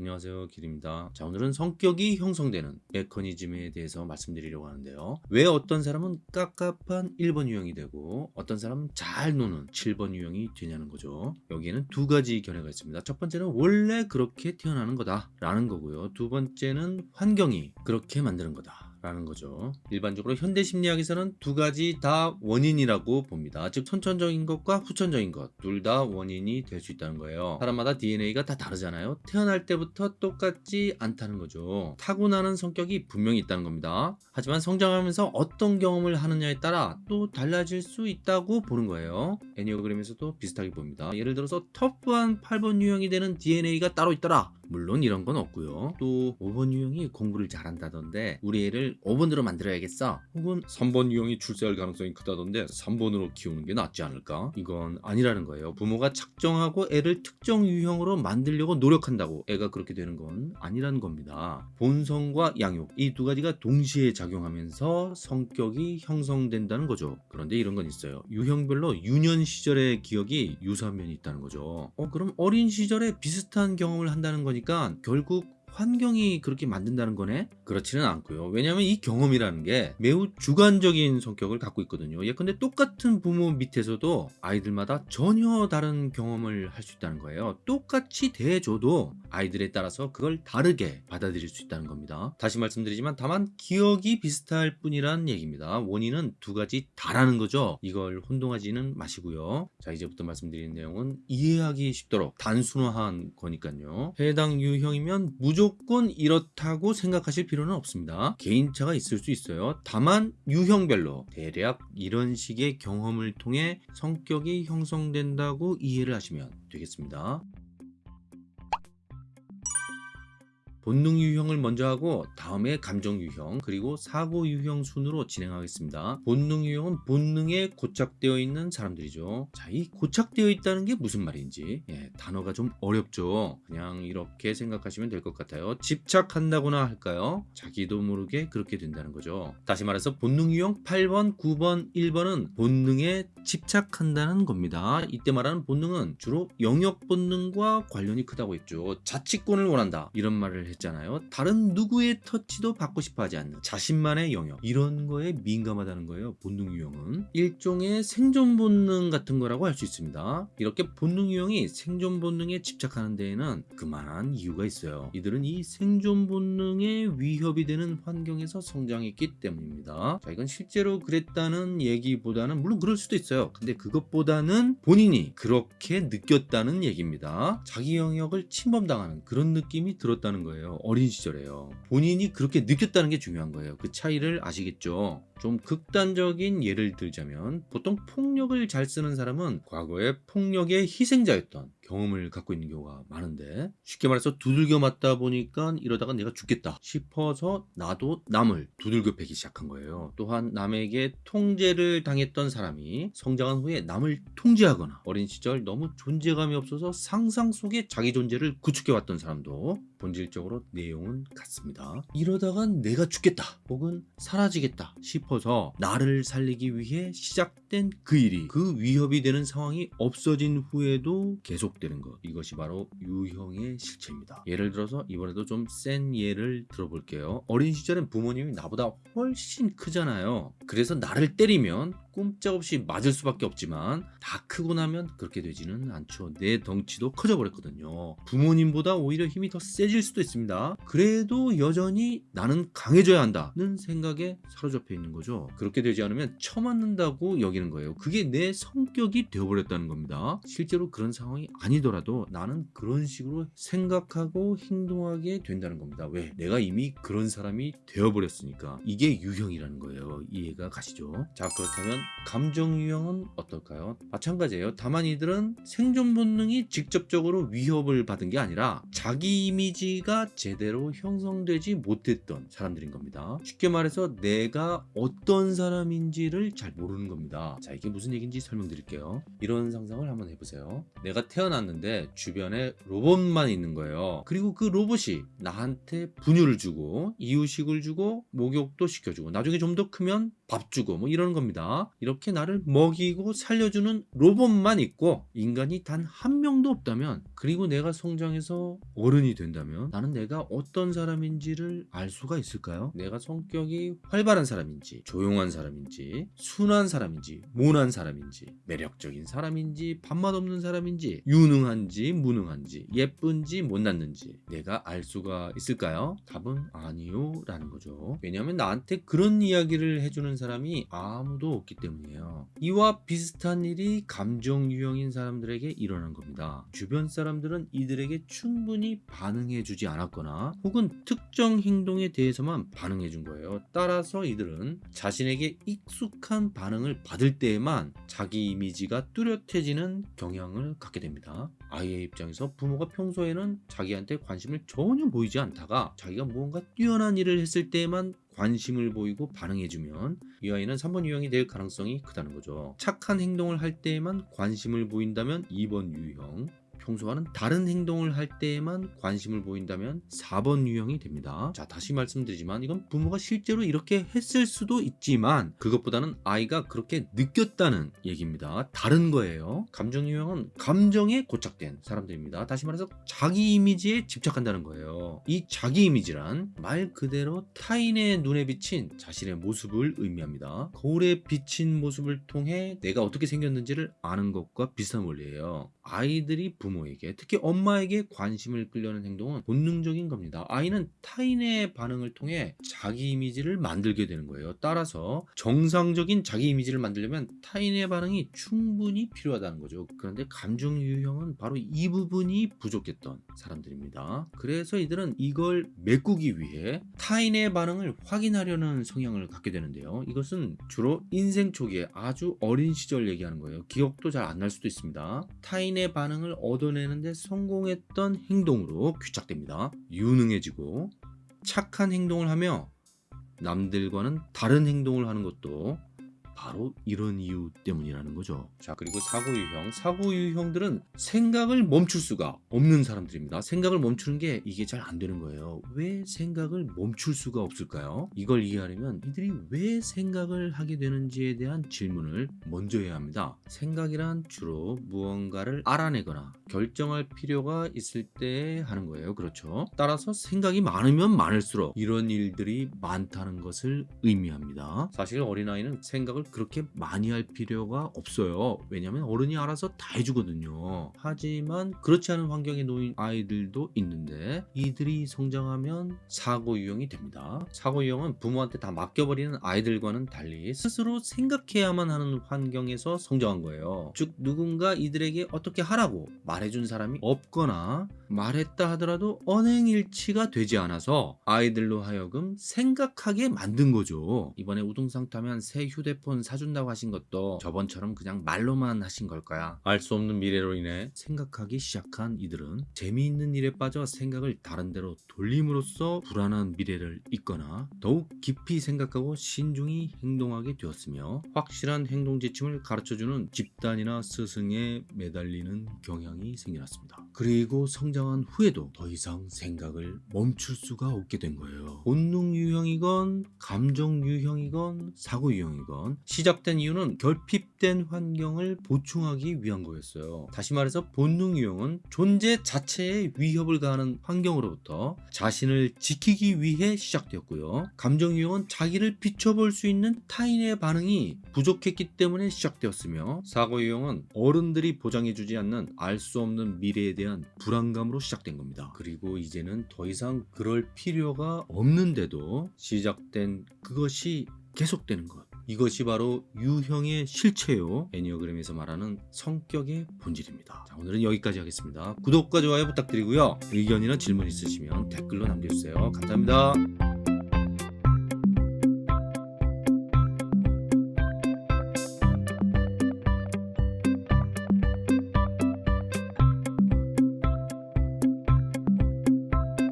안녕하세요 길입니다. 자 오늘은 성격이 형성되는 메커니즘에 대해서 말씀드리려고 하는데요. 왜 어떤 사람은 깝깝한 1번 유형이 되고 어떤 사람은 잘 노는 7번 유형이 되냐는 거죠. 여기에는 두 가지 견해가 있습니다. 첫 번째는 원래 그렇게 태어나는 거다 라는 거고요. 두 번째는 환경이 그렇게 만드는 거다 라는 거죠. 일반적으로 현대 심리학에서는 두 가지 다 원인이라고 봅니다. 즉 선천적인 것과 후천적인 것. 둘 다 원인이 될 수 있다는 거예요. 사람마다 DNA가 다 다르잖아요. 태어날 때부터 똑같지 않다는 거죠. 타고나는 성격이 분명히 있다는 겁니다. 하지만 성장하면서 어떤 경험을 하느냐에 따라 또 달라질 수 있다고 보는 거예요. 애니어그램에서도 비슷하게 봅니다. 예를 들어서 터프한 8번 유형이 되는 DNA가 따로 있더라 물론 이런 건 없고요. 또 5번 유형이 공부를 잘한다던데 우리 애를 5번으로 만들어야겠어. 혹은 3번 유형이 출세할 가능성이 크다던데 3번으로 키우는 게 낫지 않을까? 이건 아니라는 거예요. 부모가 작정하고 애를 특정 유형으로 만들려고 노력한다고 애가 그렇게 되는 건 아니라는 겁니다. 본성과 양육 이 두 가지가 동시에 작용하면서 성격이 형성된다는 거죠. 그런데 이런 건 있어요. 유형별로 유년 시절의 기억이 유사한 면이 있다는 거죠. 어 그럼 어린 시절에 비슷한 경험을 한다는 거니 보니까 결국 환경이 그렇게 만든다는 거네? 그렇지는 않고요. 왜냐하면 이 경험이라는 게 매우 주관적인 성격을 갖고 있거든요. 예컨대 똑같은 부모 밑에서도 아이들마다 전혀 다른 경험을 할 수 있다는 거예요. 똑같이 대해줘도 아이들에 따라서 그걸 다르게 받아들일 수 있다는 겁니다. 다시 말씀드리지만 다만 기억이 비슷할 뿐이란 얘기입니다. 원인은 두 가지 다라는 거죠. 이걸 혼동하지는 마시고요. 자 이제부터 말씀드리는 내용은 이해하기 쉽도록 단순화한 거니까요. 해당 유형이면 무조건 무조건 이렇다고 생각하실 필요는 없습니다. 개인차가 있을 수 있어요. 다만 유형별로 대략 이런 식의 경험을 통해 성격이 형성된다고 이해를 하시면 되겠습니다. 본능 유형을 먼저 하고 다음에 감정 유형 그리고 사고 유형 순으로 진행하겠습니다. 본능 유형은 본능에 고착되어 있는 사람들이죠. 자, 이 고착되어 있다는 게 무슨 말인지 예, 단어가 좀 어렵죠. 그냥 이렇게 생각하시면 될 것 같아요. 집착한다거나 할까요? 자기도 모르게 그렇게 된다는 거죠. 다시 말해서 본능 유형 8번, 9번, 1번은 본능에 집착한다는 겁니다. 이때 말하는 본능은 주로 영역 본능과 관련이 크다고 했죠. 자치권을 원한다 이런 말을 했 했잖아요. 다른 누구의 터치도 받고 싶어 하지 않는 자신만의 영역. 이런 거에 민감하다는 거예요 본능 유형은. 일종의 생존 본능 같은 거라고 할 수 있습니다. 이렇게 본능 유형이 생존 본능에 집착하는 데에는 그만한 이유가 있어요. 이들은 이 생존 본능에 위협이 되는 환경에서 성장했기 때문입니다. 자 이건 실제로 그랬다는 얘기보다는 물론 그럴 수도 있어요. 근데 그것보다는 본인이 그렇게 느꼈다는 얘기입니다. 자기 영역을 침범당하는 그런 느낌이 들었다는 거예요 어린 시절에요. 본인이 그렇게 느꼈다는 게 중요한 거예요. 그 차이를 아시겠죠 좀 극단적인 예를 들자면 보통 폭력을 잘 쓰는 사람은 과거에 폭력의 희생자였던 경험을 갖고 있는 경우가 많은데 쉽게 말해서 두들겨 맞다 보니까 이러다가 내가 죽겠다 싶어서 나도 남을 두들겨 패기 시작한 거예요. 또한 남에게 통제를 당했던 사람이 성장한 후에 남을 통제하거나 어린 시절 너무 존재감이 없어서 상상 속에 자기 존재를 구축해 왔던 사람도 본질적으로 내용은 같습니다. 이러다가 내가 죽겠다 혹은 사라지겠다 싶 싶어서 나를 살리기 위해 시작된 그 일이 그 위협이 되는 상황이 없어진 후에도 계속되는 것. 이것이 바로 유형의 실체입니다. 예를 들어서 이번에도 좀 센 예를 들어볼게요. 어린 시절엔 부모님이 나보다 훨씬 크잖아요. 그래서 나를 때리면 꼼짝없이 맞을 수밖에 없지만 다 크고 나면 그렇게 되지는 않죠. 내 덩치도 커져 버렸거든요. 부모님보다 오히려 힘이 더 세질 수도 있습니다. 그래도 여전히 나는 강해져야 한다는 생각에 사로잡혀 있는 거죠. 그렇게 되지 않으면 처맞는다고 여기는 거예요. 그게 내 성격이 되어버렸다는 겁니다. 실제로 그런 상황이 아니더라도 나는 그런 식으로 생각하고 행동하게 된다는 겁니다. 왜? 내가 이미 그런 사람이 되어버렸으니까. 이게 유형이라는 거예요. 이해가 가시죠? 자 그렇다면 감정 유형은 어떨까요? 마찬가지예요. 다만 이들은 생존 본능이 직접적으로 위협을 받은 게 아니라 자기 이미지가 제대로 형성되지 못했던 사람들인 겁니다. 쉽게 말해서 내가 어떤 사람인지를 잘 모르는 겁니다. 자 이게 무슨 얘기인지 설명드릴게요. 이런 상상을 한번 해보세요. 내가 태어났는데 주변에 로봇만 있는 거예요. 그리고 그 로봇이 나한테 분유를 주고 이유식을 주고 목욕도 시켜주고 나중에 좀 더 크면 밥 주고 뭐 이러는 겁니다. 이렇게 나를 먹이고 살려주는 로봇만 있고 인간이 단 한 명도 없다면 그리고 내가 성장해서 어른이 된다면 나는 내가 어떤 사람인지를 알 수가 있을까요? 내가 성격이 활발한 사람인지 조용한 사람인지 순한 사람인지 모난 사람인지 매력적인 사람인지 밥맛 없는 사람인지 유능한지 무능한지 예쁜지 못났는지 내가 알 수가 있을까요? 답은 아니요 라는 거죠. 왜냐하면 나한테 그런 이야기를 해주는 사람이 아무도 없기 때문이에요. 이와 비슷한 일이 감정 유형인 사람들에게 일어난 겁니다. 주변 사람들은 이들에게 충분히 반응해 주지 않았거나 혹은 특정 행동에 대해서만 반응해 준 거예요. 따라서 이들은 자신에게 익숙한 반응을 받을 때에만 자기 이미지가 뚜렷해지는 경향을 갖게 됩니다. 아이의 입장에서 부모가 평소에는 자기한테 관심을 전혀 보이지 않다가 자기가 무언가 뛰어난 일을 했을 때에만 관심을 보이고 반응해주면 이 아이는 3번 유형이 될 가능성이 크다는 거죠. 착한 행동을 할 때에만 관심을 보인다면 2번 유형, 평소와는 다른 행동을 할 때에만 관심을 보인다면 4번 유형이 됩니다. 자, 다시 말씀드리지만 이건 부모가 실제로 이렇게 했을 수도 있지만 그것보다는 아이가 그렇게 느꼈다는 얘기입니다. 다른 거예요. 감정 유형은 감정에 고착된 사람들입니다. 다시 말해서 자기 이미지에 집착한다는 거예요. 이 자기 이미지란 말 그대로 타인의 눈에 비친 자신의 모습을 의미합니다. 거울에 비친 모습을 통해 내가 어떻게 생겼는지를 아는 것과 비슷한 원리예요. 아이들이 부모 에게 특히 엄마에게 관심을 끌려는 행동은 본능적인 겁니다. 아이는 타인의 반응을 통해 자기 이미지를 만들게 되는 거예요. 따라서 정상적인 자기 이미지를 만들려면 타인의 반응이 충분히 필요하다는 거죠. 그런데 감정 유형은 바로 이 부분이 부족했던 사람들입니다. 그래서 이들은 이걸 메꾸기 위해 타인의 반응을 확인하려는 성향을 갖게 되는데요. 이것은 주로 인생 초기에 아주 어린 시절 얘기하는 거예요. 기억도 잘 안 날 수도 있습니다. 타인의 반응을 얻어 내는데 성공했던 행동으로 귀착됩니다. 유능해지고 착한 행동을 하며 남들과는 다른 행동을 하는 것도 바로 이런 이유 때문이라는 거죠. 자, 그리고 사고 유형. 사고 유형들은 생각을 멈출 수가 없는 사람들입니다. 생각을 멈추는 게 이게 잘 안 되는 거예요. 왜 생각을 멈출 수가 없을까요? 이걸 이해하려면 이들이 왜 생각을 하게 되는지에 대한 질문을 먼저 해야 합니다. 생각이란 주로 무언가를 알아내거나 결정할 필요가 있을 때 하는 거예요. 그렇죠? 따라서 생각이 많으면 많을수록 이런 일들이 많다는 것을 의미합니다. 사실 어린아이는 생각을 그렇게 많이 할 필요가 없어요. 왜냐하면 어른이 알아서 다 해주거든요. 하지만 그렇지 않은 환경에 놓인 아이들도 있는데 이들이 성장하면 사고 유형이 됩니다. 사고 유형은 부모한테 다 맡겨버리는 아이들과는 달리 스스로 생각해야만 하는 환경에서 성장한 거예요. 즉 누군가 이들에게 어떻게 하라고 말해준 사람이 없거나 말했다 하더라도 언행일치가 되지 않아서 아이들로 하여금 생각하게 만든 거죠. 이번에 우등상 타면 새 휴대폰 사준다고 하신 것도 저번처럼 그냥 말로만 하신 걸까야? 알 수 없는 미래로 인해 생각하기 시작한 이들은 재미있는 일에 빠져 생각을 다른 데로 돌림으로써 불안한 미래를 잇거나 더욱 깊이 생각하고 신중히 행동하게 되었으며 확실한 행동 지침을 가르쳐주는 집단이나 스승에 매달리는 경향이 생겨났습니다. 그리고 성장한 후에도 더 이상 생각을 멈출 수가 없게 된 거예요. 본능 유형이건 감정 유형이건 사고 유형이건 시작된 이유는 결핍된 환경을 보충하기 위한 거였어요. 다시 말해서 본능 유형은 존재 자체에 위협을 가하는 환경으로부터 자신을 지키기 위해 시작되었고요. 감정 유형은 자기를 비춰볼 수 있는 타인의 반응이 부족했기 때문에 시작되었으며 사고 유형은 어른들이 보장해주지 않는 알 수 없는 미래에 대한 불안감으로 시작된 겁니다. 그리고 이제는 더 이상 그럴 필요가 없는데도 시작된 그것이 계속되는 것. 이것이 바로 유형의 실체요. 애니어그램에서 말하는 성격의 본질입니다. 자, 오늘은 여기까지 하겠습니다. 구독과 좋아요 부탁드리고요. 의견이나 질문 있으시면 댓글로 남겨주세요. 감사합니다.